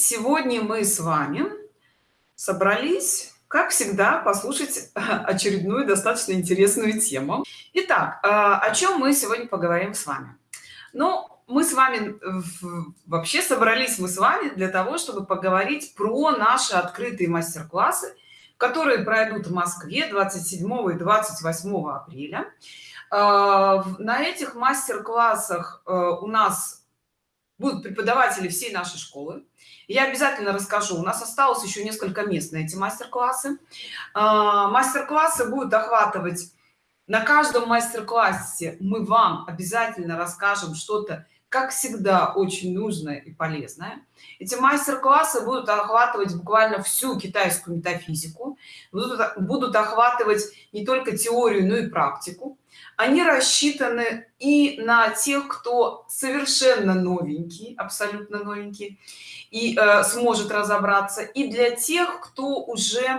сегодня мы с вами собрались как всегда послушать очередную достаточно интересную тему. Итак а, о чем мы сегодня поговорим с вами? Ну мы с вами вообще собрались мы с вами для того чтобы поговорить про наши открытые мастер-классы которые пройдут в москве 27 и 28 апреля. А, на этих мастер-классах э, у нас будут преподаватели всей нашей школы я обязательно расскажу. У нас осталось еще несколько мест на эти мастер-классы. А, мастер-классы будут охватывать на каждом мастер-классе мы вам обязательно расскажем что-то как всегда очень нужное и полезное. Эти мастер-классы будут охватывать буквально всю китайскую метафизику будут, будут охватывать не только теорию но и практику они рассчитаны и на тех кто совершенно новенький абсолютно новенький и э, сможет разобраться и для тех кто уже э,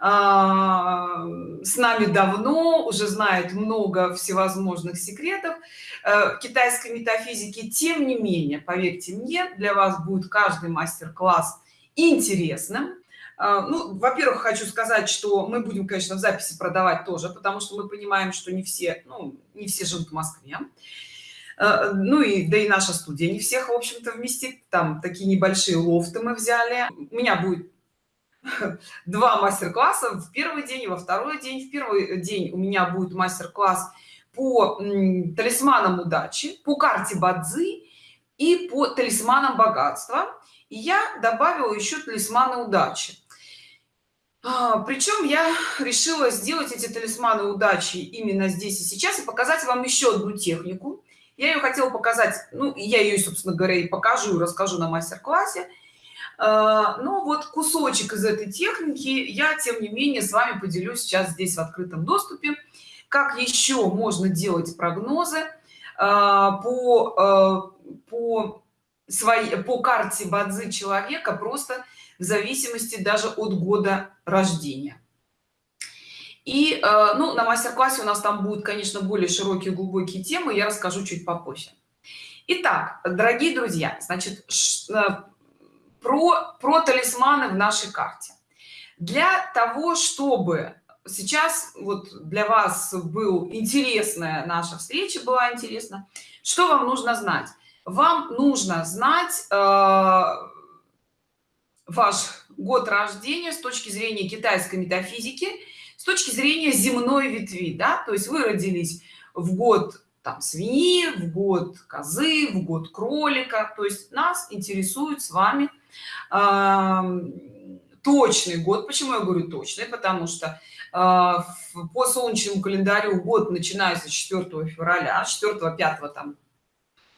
с нами давно уже знает много всевозможных секретов э, китайской метафизики. Тем не менее поверьте мне для вас будет каждый мастер-класс интересным ну во-первых хочу сказать что мы будем конечно в записи продавать тоже потому что мы понимаем что не все ну, не все живут в москве. А, ну и да и наша студия не всех в общем-то вместит. Там такие небольшие лофты мы взяли. У меня будет два мастер-класса. В первый день и во второй день. В первый день у меня будет мастер-класс по талисманам удачи по карте бадзи и по талисманам богатства. И я добавила еще талисманы удачи. а, причем я решила сделать эти талисманы удачи именно здесь и сейчас и показать вам еще одну технику. Я ее хотела показать ну я ее собственно говоря и покажу расскажу на мастер-классе. А, но вот кусочек из этой техники я тем не менее с вами поделюсь сейчас здесь в открытом доступе. Как еще можно делать прогнозы а, по по своей по карте бадзи человека просто в зависимости даже от года рождения. И э, ну на мастер-классе у нас там будут конечно более широкие глубокие темы я расскажу чуть попозже. Итак, дорогие друзья значит э, про про талисманы в нашей карте. Для того чтобы сейчас вот для вас был интересная наша встреча была интересна что вам нужно знать? Вам нужно знать э, ваш год рождения с точки зрения китайской метафизики с точки зрения земной ветви да? То есть вы родились в год там свиньи в год козы в год кролика. То есть нас интересует с вами э, точный год. Почему я говорю точный? Потому что э, по солнечному календарю год начинается с 4 февраля 4 5 там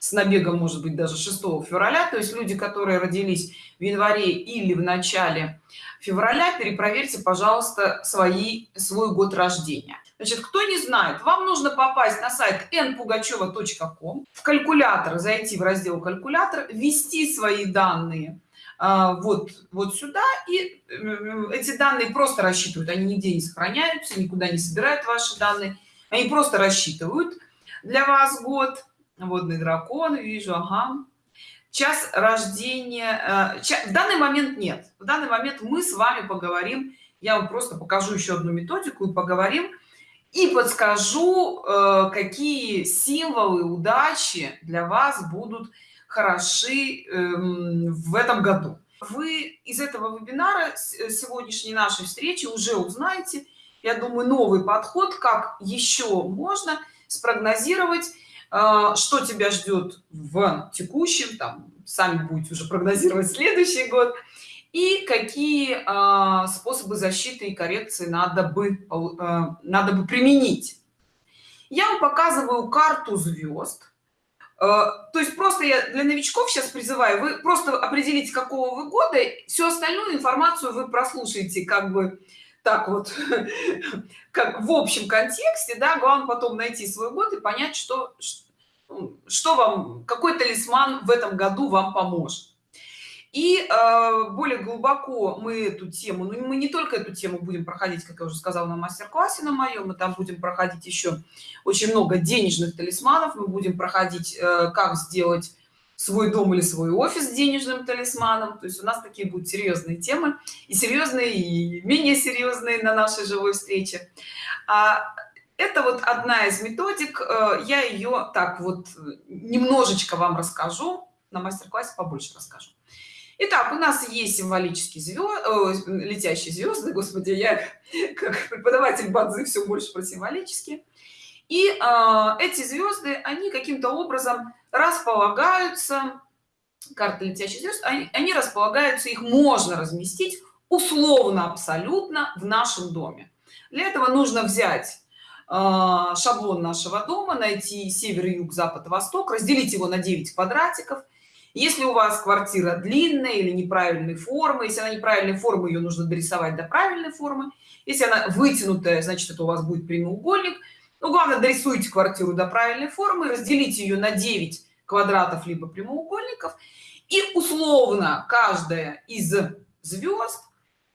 с набегом может быть даже 6 февраля. То есть люди которые родились в январе или в начале февраля перепроверьте пожалуйста свои свой год рождения. Значит кто не знает вам нужно попасть на сайт npugacheva.com в калькулятор зайти в раздел калькулятор ввести свои данные а, вот вот сюда и эти данные просто рассчитывают. Они нигде не сохраняются никуда не собирают ваши данные. Они просто рассчитывают для вас год водный дракон вижу ага. Час рождения э, в данный момент нет. В данный момент мы с вами поговорим я вам просто покажу еще одну методику и поговорим и подскажу э, какие символы удачи для вас будут хороши эм, в этом году. Вы из этого вебинара э, сегодняшней нашей встречи уже узнаете я думаю новый подход как еще можно спрогнозировать что тебя ждет в текущем там сами будете уже прогнозировать следующий год и какие а, способы защиты и коррекции надо бы а, надо бы применить? Я вам показываю карту звезд. То есть просто я для новичков сейчас призываю вы просто определите какого вы года всю остальную информацию вы прослушаете как бы так вот как в общем контексте да главное потом найти свой год и понять что что вам какой талисман в этом году вам поможет? И э, более глубоко мы эту тему ну мы не только эту тему будем проходить как я уже сказала на мастер-классе на моем мы там будем проходить еще очень много денежных талисманов. Мы будем проходить э, как сделать свой дом или свой офис денежным талисманом. То есть у нас такие будут серьезные темы и серьезные и менее серьезные на нашей живой встрече. А это вот одна из методик э, я ее так вот немножечко вам расскажу на мастер-классе побольше расскажу Итак, у нас есть символические звезды, летящие звезды, господи, я как преподаватель бадзы все больше про символические. И э, эти звезды, они каким-то образом располагаются, карты летящих звезд, они, они располагаются, их можно разместить условно абсолютно в нашем доме. Для этого нужно взять э, шаблон нашего дома, найти север, юг, запад, восток, разделить его на 9 квадратиков – если у вас квартира длинная или неправильной формы если она неправильной формы ее нужно дорисовать до правильной формы. Если она вытянутая значит это у вас будет прямоугольник. Ну главное дорисуйте квартиру до правильной формы разделите ее на 9 квадратов либо прямоугольников. И условно каждая из звезд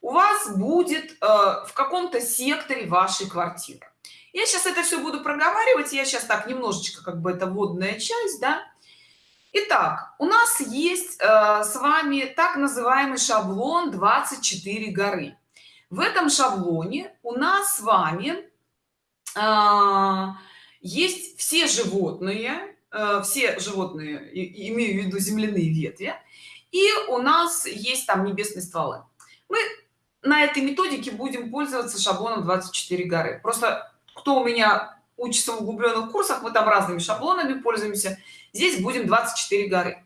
у вас будет э, в каком-то секторе вашей квартиры я сейчас это все буду проговаривать я сейчас так немножечко как бы это водная часть да Итак, у нас есть э, с вами так называемый шаблон 24 горы. В этом шаблоне у нас с вами э, есть все животные, э, все животные, и, имею в виду земляные ветви, и у нас есть там небесные стволы. Мы на этой методике будем пользоваться шаблоном 24 горы. Просто кто у меня учится в углубленных курсах, мы там разными шаблонами пользуемся здесь будем 24 горы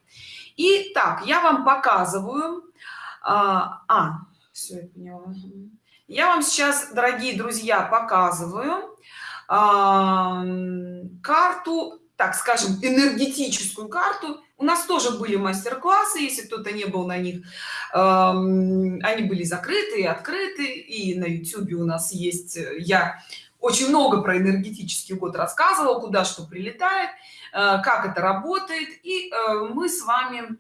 и так я вам показываю а, а все я поняла. я вам сейчас дорогие друзья показываю а, карту так скажем энергетическую карту у нас тоже были мастер-классы если кто-то не был на них э, они были закрыты и открыты и на youtube у нас есть я очень много про энергетический год рассказывал куда что прилетает Э, как это работает и э, мы с вами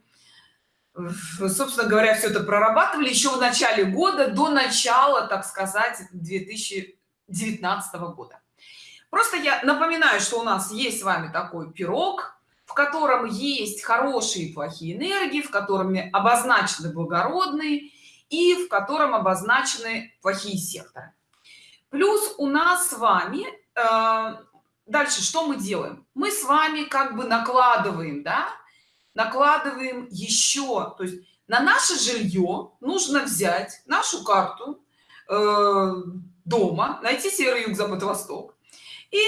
собственно говоря все это прорабатывали еще в начале года до начала так сказать 2019 года. Просто я напоминаю что у нас есть с вами такой пирог в котором есть хорошие и плохие энергии в котором обозначены благородные и в котором обозначены плохие секторы. Плюс у нас с вами э, дальше что мы делаем? Мы с вами как бы накладываем да? Накладываем еще то есть на наше жилье нужно взять нашу карту э, дома найти север юг запад восток и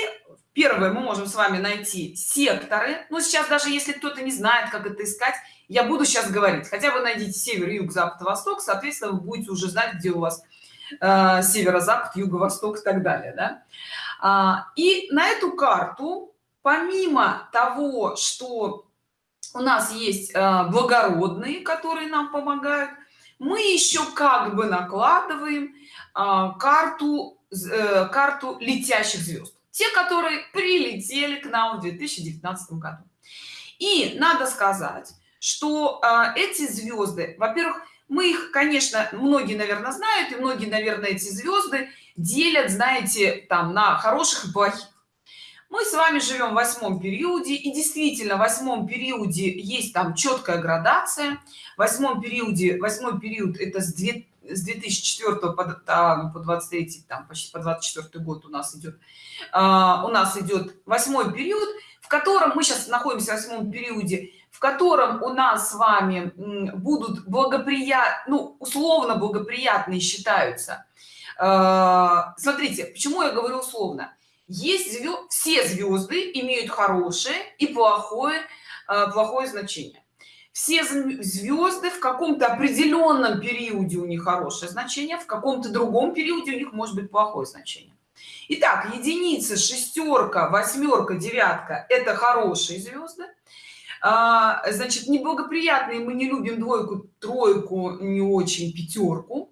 первое мы можем с вами найти секторы. Но сейчас даже если кто-то не знает как это искать я буду сейчас говорить. Хотя бы найдите север юг запад восток соответственно вы будете уже знать где у вас э, северо-запад юго-восток и так далее да? А, и на эту карту помимо того что у нас есть а, благородные которые нам помогают мы еще как бы накладываем а, карту э, карту летящих звезд те которые прилетели к нам в 2019 году. И надо сказать что эти звезды во-первых мы их конечно многие наверное знают и многие наверное эти звезды делят знаете там на хороших и плохих. Мы с вами живем в восьмом периоде и действительно в восьмом периоде есть там четкая градация. В восьмом периоде восьмой период это с 2 с 2004 по, там, по 23 там почти по 24 год у нас идет а, у нас идет восьмой период в котором мы сейчас находимся в восьмом периоде в котором у нас с вами будут благоприятны ну, условно благоприятные считаются. А, смотрите почему я говорю условно. Есть звезд, все звезды имеют хорошее и плохое а, плохое значение все звезды в каком-то определенном периоде у них хорошее значение в каком-то другом периоде у них может быть плохое значение. Итак, единица шестерка восьмерка девятка это хорошие звезды. А, значит неблагоприятные мы не любим двойку тройку не очень пятерку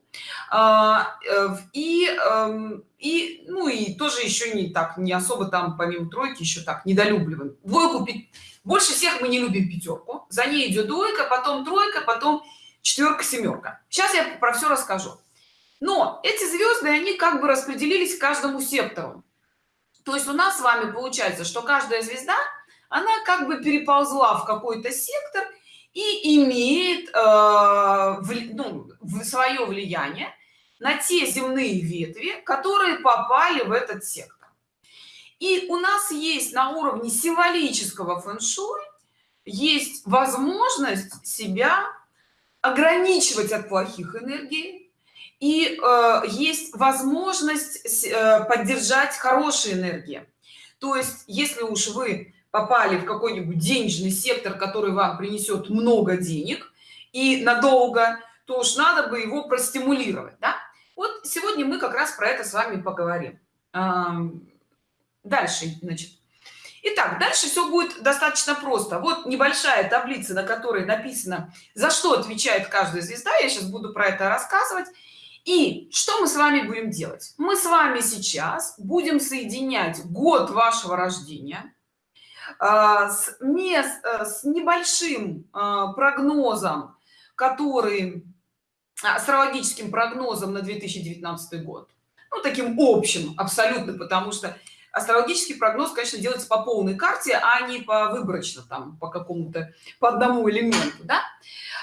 и эм, и ну и тоже еще не так не особо там помимо тройки еще так недолюбливаем. Двойку больше всех мы не любим пятерку за ней идет двойка потом тройка потом четверка семерка сейчас я про все расскажу. Но эти звезды они как бы распределились каждому сектору. То есть у нас с вами получается что каждая звезда она как бы переползла в какой-то сектор и имеет э, ну, свое влияние на те земные ветви которые попали в этот сектор и у нас есть на уровне символического фэн-шуй есть возможность себя ограничивать от плохих энергий и э, есть возможность э, поддержать хорошие энергии то есть если уж вы попали в какой-нибудь денежный сектор который вам принесет много денег и надолго то уж надо бы его простимулировать да? Сегодня мы как раз про это с вами поговорим дальше значит Итак, дальше все будет достаточно просто. Вот небольшая таблица, на которой написано, за что отвечает каждая звезда. Я сейчас буду про это рассказывать. И что мы с вами будем делать? Мы с вами сейчас будем соединять год вашего рождения а, э, с небольшим а, прогнозом, который астрологическим прогнозом на 2019 год. Ну таким общим абсолютно потому что астрологический прогноз конечно делается по полной карте а не по выборочно там по какому-то по одному элементу да?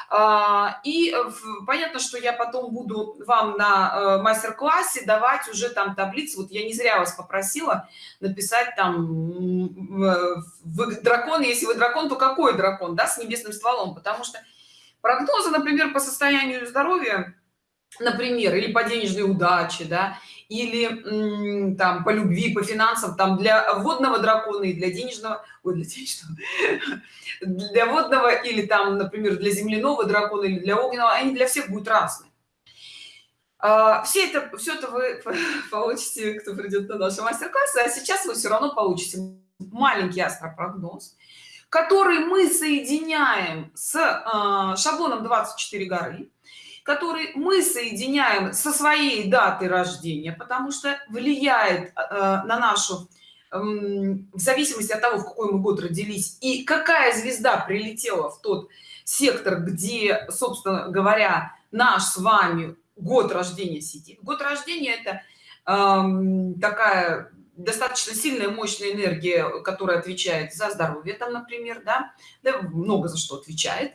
а, и понятно что я потом буду вам на э, мастер-классе давать уже там таблицы. Вот я не зря вас попросила написать там вы дракон если вы дракон то какой дракон да с небесным стволом? Потому что прогнозы например по состоянию здоровья например или по денежной удаче да или там по любви по финансам там для водного дракона и для денежного ой, для денежного для водного или там например для земляного дракона или для огненного они для всех будут разные. А, все это все это вы получите кто придет на наши мастер-классы а сейчас вы все равно получите маленький астропрогноз который мы соединяем с э, шаблоном 24 горы который мы соединяем со своей датой рождения потому что влияет э, на нашу э, в зависимости от того в какой мы год родились и какая звезда прилетела в тот сектор где собственно говоря наш с вами год рождения сидит. Год рождения это э, такая достаточно сильная мощная энергия которая отвечает за здоровье там например да, да много за что отвечает.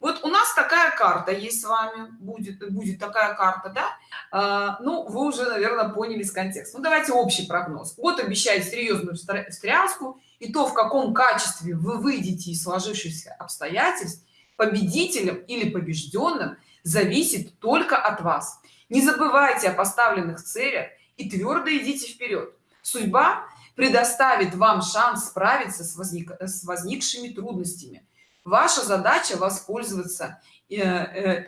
Вот у нас такая карта есть с вами будет будет такая карта да? А, ну вы уже наверное поняли с контекста. Ну давайте общий прогноз. Вот обещает серьезную встряску и то в каком качестве вы выйдете из сложившихся обстоятельств победителем или побежденным зависит только от вас. Не забывайте о поставленных целях и твердо идите вперед судьба предоставит вам шанс справиться с, возник, с возникшими трудностями. Ваша задача воспользоваться э, э,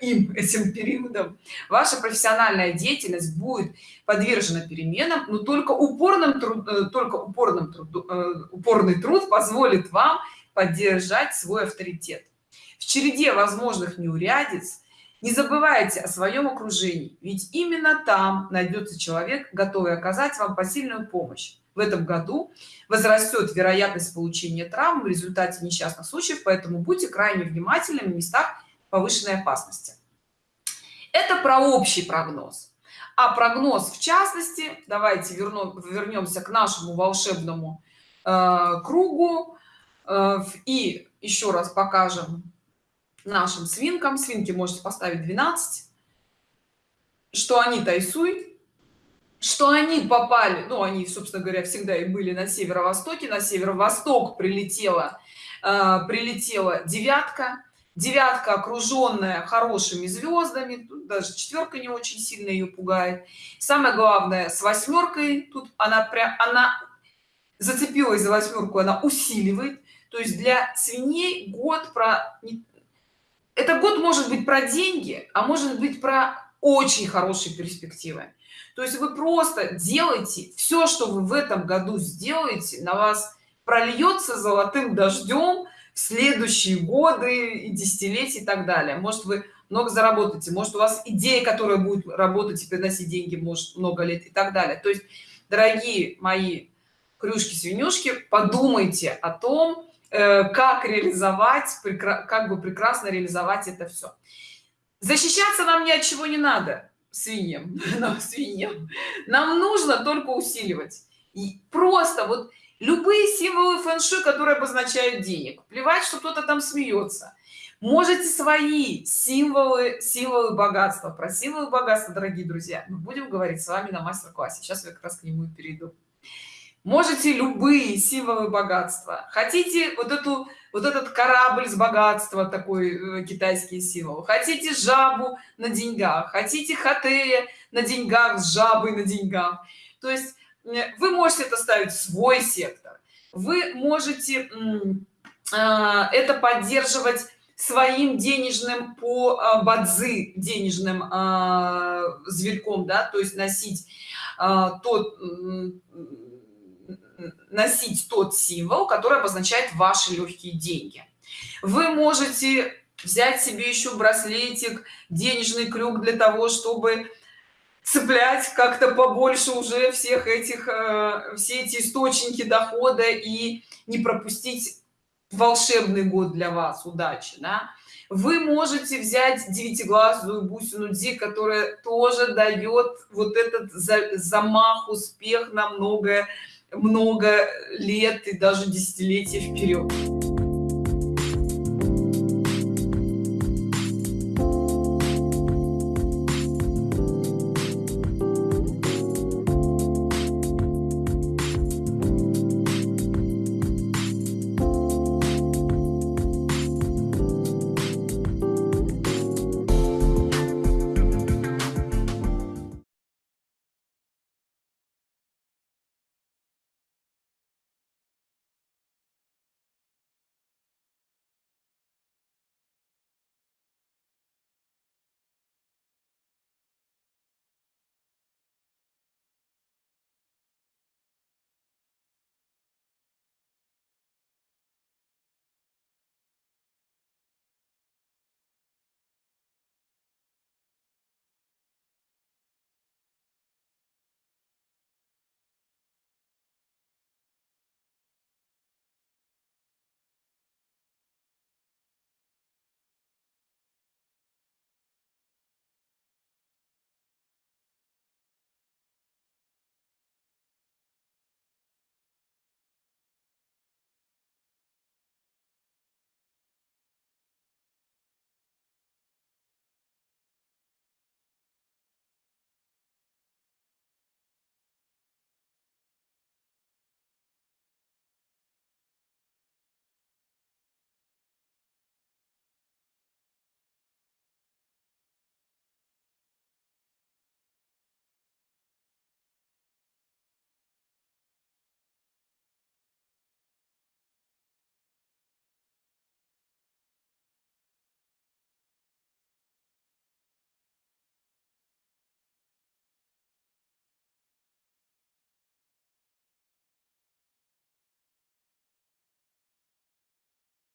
им этим периодом. Ваша профессиональная деятельность будет подвержена переменам но только упорным труд, э, только упорным труд, упорный труд позволит вам поддержать свой авторитет. В череде возможных неурядиц не забывайте о своем окружении ведь именно там найдется человек готовый оказать вам посильную помощь. В этом году возрастет вероятность получения травм в результате несчастных случаев поэтому будьте крайне внимательны в местах повышенной опасности. Это про общий прогноз. А прогноз в частности давайте верну, вернемся к нашему волшебному э, кругу э, и еще раз покажем нашим свинкам. Свинки можете поставить 12 что они тайсуй что они попали? Ну они собственно говоря всегда и были на северо-востоке. На северо-восток прилетела э, прилетела девятка. Девятка окруженная хорошими звездами. Тут даже четверка не очень сильно ее пугает. Самое главное с восьмеркой тут она прям она зацепилась за восьмерку она усиливает. То есть для свиней год про это год может быть про деньги а может быть про очень хорошие перспективы. То есть вы просто делаете все что вы в этом году сделаете на вас прольется золотым дождем в следующие годы и десятилетия и так далее. Может вы много заработаете может у вас идея которая будет работать и приносить деньги может много лет и так далее. То есть дорогие мои крюшки свинюшки подумайте о том как реализовать как бы прекрасно реализовать это все защищаться нам ни от чего не надо свиньям нам свиньям. Нам нужно только усиливать. И просто вот любые символы фэн-шуй которые обозначают денег плевать что кто-то там смеется. Можете свои символы символы богатства. Про символы богатства дорогие друзья мы будем говорить с вами на мастер-классе. Сейчас я как раз к нему и перейду можете любые символы богатства. Хотите вот эту вот этот корабль с богатства такой э, китайский символ? Хотите жабу на деньгах? Хотите хатея на деньгах с жабой на деньгах? То есть э, вы можете это ставить в свой сектор. Вы можете э, это поддерживать своим денежным по а, бадзы денежным э, зверьком да то есть носить тот носить тот символ который обозначает ваши легкие деньги вы можете взять себе еще браслетик денежный крюк для того чтобы цеплять как-то побольше уже всех этих э, все эти источники дохода и не пропустить волшебный год для вас удачи да? вы можете взять девятиглазую бусину ди которая тоже дает вот этот замах успех на много много лет и даже десятилетия вперед